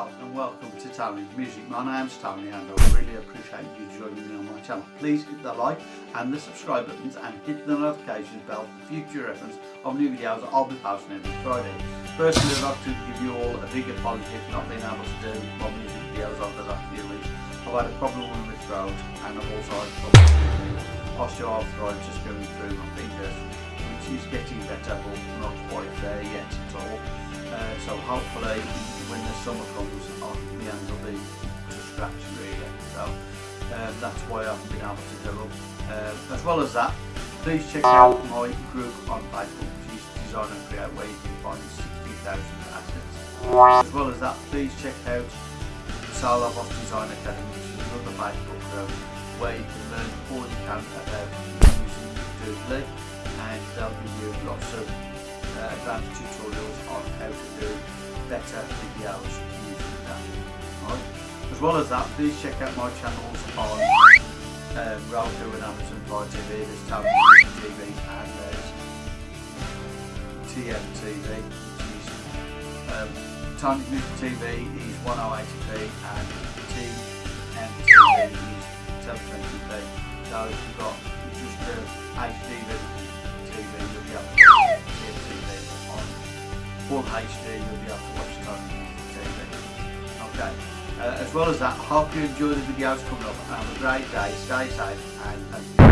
And welcome to Tony's Music. My name's Tony and I really appreciate you joining me on my channel. Please hit the like and the subscribe buttons and hit the notification bell for future reference of new videos I'll be posting every Friday. Firstly I'd like to give you all a big apology for not being able to do my music videos over the last few weeks. I've had a problem with my throat and I've also had problems with osteoarthritis going through my fingers which is getting better but not quite so hopefully when the summer comes on my hands will be to scratch really so uh, that's why I haven't been able to do them uh, as well as that please check out my group on Facebook Design and Create where you can find 60,000 assets. As well as that please check out Sala Boss Design Academy which is another Facebook group where you can learn all you can about using Doodly and they'll give you lots of uh, advanced tutorials on how to do better videos using that. Right. As well as that, please check out my channels on um, Roku and Amazon Fire TV. There's Tony TV and there's TMTV, um, Tony Music TV is 1080p and TMTV is 720p. So if you've got just a HD full HD, you'll be able to watch Tony TV. Okay. Uh, as well as that, hope you enjoy the videos coming up have a great day, stay safe and